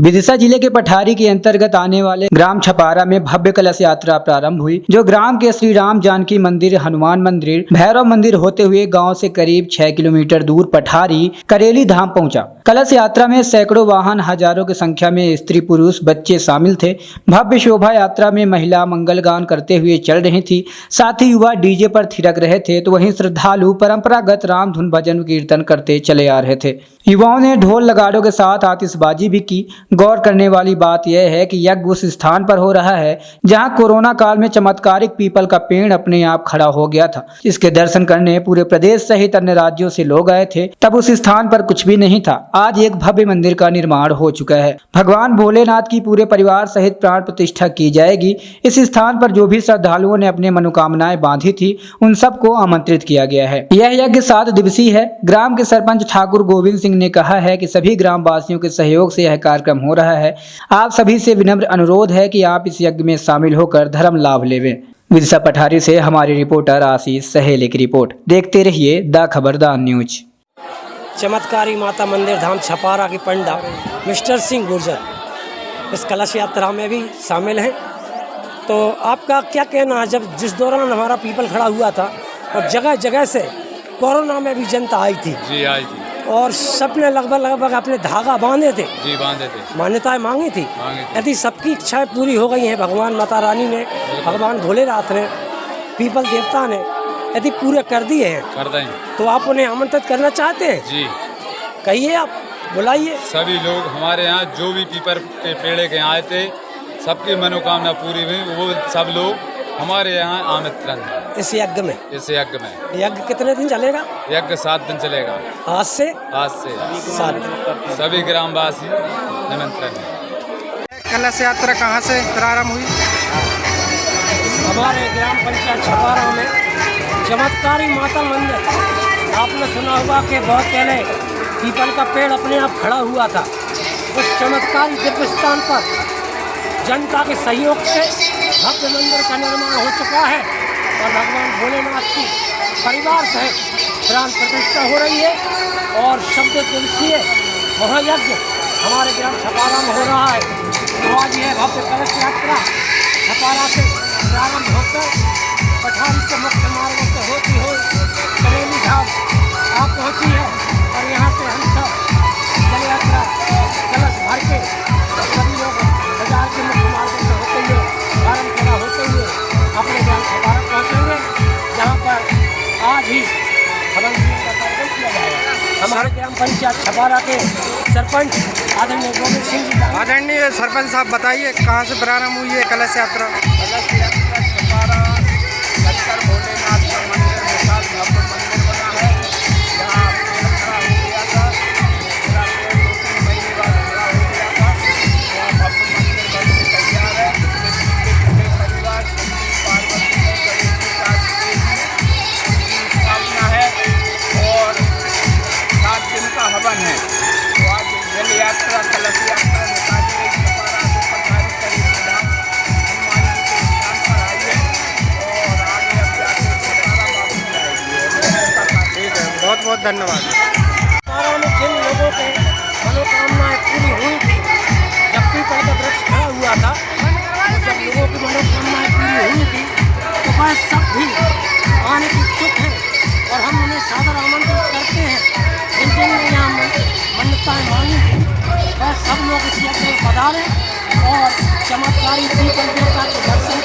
विदिशा ज़िले के पठारी के अंतर्गत आने वाले ग्राम छपारा में भव्य कलश यात्रा प्रारंभ हुई, जो ग्राम के श्री राम जानकी मंदिर, हनुमान मंदिर, भैरव मंदिर होते हुए गाँव से करीब छह किलोमीटर दूर पठारी, करेली धाम पहुँचा। कलश यात्रा में सैकड़ों वाहन, हज़ारों की संख्या में स्त्री पुरुष, बच्चे शामिल थे। भव्य शोभा यात्रा में महिला मंगल गान करते हुए चल रही थी। साथ ही युवा डीजे पर थिरक रहे थे तो वहीं श्रद्धालु परंपरागत राम धुन भजन कीर्तन करते चले आ रहे थे। युवाओं ने ढोल लगाड़ों के साथ आतिशबाजी भी की। गौर करने वाली बात यह है कि यज्ञ उस स्थान पर हो रहा है जहाँ कोरोना काल में चमत्कारिक पीपल का पेड़ अपने आप खड़ा हो गया था। इसके दर्शन करने पूरे प्रदेश सहित अन्य राज्यों से लोग आए थे। तब उस स्थान पर कुछ भी नहीं था। आज एक भव्य मंदिर का निर्माण हो चुका है। भगवान भोलेनाथ की पूरे परिवार सहित प्राण प्रतिष्ठा की जाएगी। इस स्थान पर जो भी श्रद्धालुओं ने अपने मनोकामनाएँ बांधी थी, उन सबको आमंत्रित किया गया है। यह यज्ञ सात दिवसीय है। ग्राम के सरपंच ठाकुर गोविंद सिंह ने कहा है की सभी ग्राम वासियों के सहयोग से यह कार्यक्रम हो रहा है। आप सभी से विनम्र अनुरोध है कि आप इस यज्ञ में शामिल होकर धर्म लाभ लेवें। विदिशा पठारी से हमारे रिपोर्टर आशीष सहेले की रिपोर्ट। देखते रहिए द खबरदार न्यूज़। चमत्कारी माता मंदिर धाम छपारा की पंडा मिस्टर सिंह गुर्जर। इस कलश यात्रा में भी शामिल हैं। तो आपका क्या कहना है जब जिस दौरान हमारा पीपल खड़ा हुआ था और जगह जगह से कोरोना में भी जनता आई थी? जी आई थी। और सबने लगभग लगभग अपने धागा बांधे थे। जी बांधे थे। मान्यताएँ मांगी थी। यदि सबकी इच्छाएँ पूरी हो गई हैं भगवान माता रानी ने भगवान भोलेनाथ ने पीपल देवता ने यदि पूरे कर दिए हैं कर दें। तो आप उन्हें आमंत्रित करना चाहते हैं? जी। कहिए आप बुलाइए। सभी लोग हमारे यहाँ जो भी पीपर के पेड़े के यहाँ आए थे सबकी मनोकामना पूरी हुई। वो सब लोग हमारे यहाँ आमंत्रण है। इस यज्ञ में? इस यज्ञ में। यज्ञ कितने दिन चलेगा? यज्ञ सात दिन चलेगा। आज से? आज से। सात दिन। सभी ग्रामवासी निमंत्रण है। कलश यात्रा कहाँ से प्रारंभ हुई? हमारे ग्राम पंचायत छपारा में चमत्कारी माता मंदिर। आपने सुना होगा कि बहुत पहले पीपल का पेड़ अपने आप खड़ा हुआ था। उस चमत्कारी दिव्य स्थान पर जनता के सहयोग से भव्य मंदिर का निर्माण हो चुका है। और भगवान भोलेनाथ की परिवार सहित प्राण प्रतिष्ठा हो रही है और शब्द तुलसीय महायज्ञ हमारे ग्राम छपारा में हो रहा है। आज यह भव्य कलश यात्रा छपारा से प्रारंभ होकर पठान के मुख्य मार्गों से होती हो करेली धाम आप पहुँची है। पंचायत छपारा के सरपंच आदरणीय गोविंद सिंह जी आदरणीय सरपंच साहब बताइए कहाँ से प्रारंभ हुई है कलश यात्रा? कलश यात्रा बहुत बहुत धन्यवाद। जिन लोगों के मनोकामनाएँ पूरी हुई थी, जब पीपल का वृक्ष खड़ा हुआ था तो जब लोगों की मनोकामनाएँ पूरी हुई थी तो वह सब भी आने की इच्छुक हैं और हम उन्हें सादर आमंत्रित करते हैं। जिन जिन यहाँ मन- मन्नताएँ मांगी थी, वह सब लोग इस यज्ञ में पधारें और चमत्कारी देवता के दर्शन